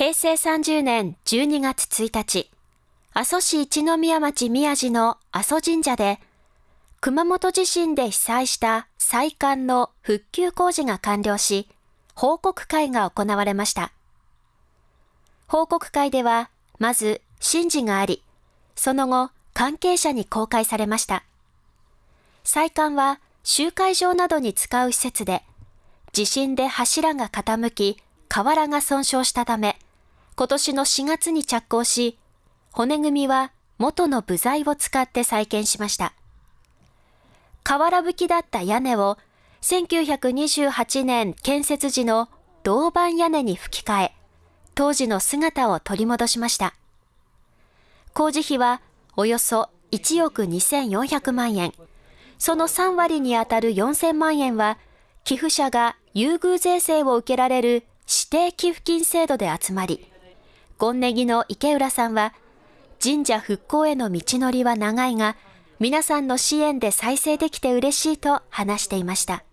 平成30年12月1日、阿蘇市一宮町宮地の阿蘇神社で、熊本地震で被災した再管の復旧工事が完了し、報告会が行われました。報告会では、まず神事があり、その後、関係者に公開されました。再管は集会場などに使う施設で、地震で柱が傾き、瓦が損傷したため、今年の4月に着工し、骨組みは元の部材を使って再建しました。瓦葺きだった屋根を1928年建設時の銅板屋根に吹き替え、当時の姿を取り戻しました。工事費はおよそ1億2400万円。その3割にあたる4000万円は、寄付者が優遇税制を受けられる指定寄付金制度で集まり、ゴンネギの池浦さんは、神社復興への道のりは長いが、皆さんの支援で再生できて嬉しいと話していました。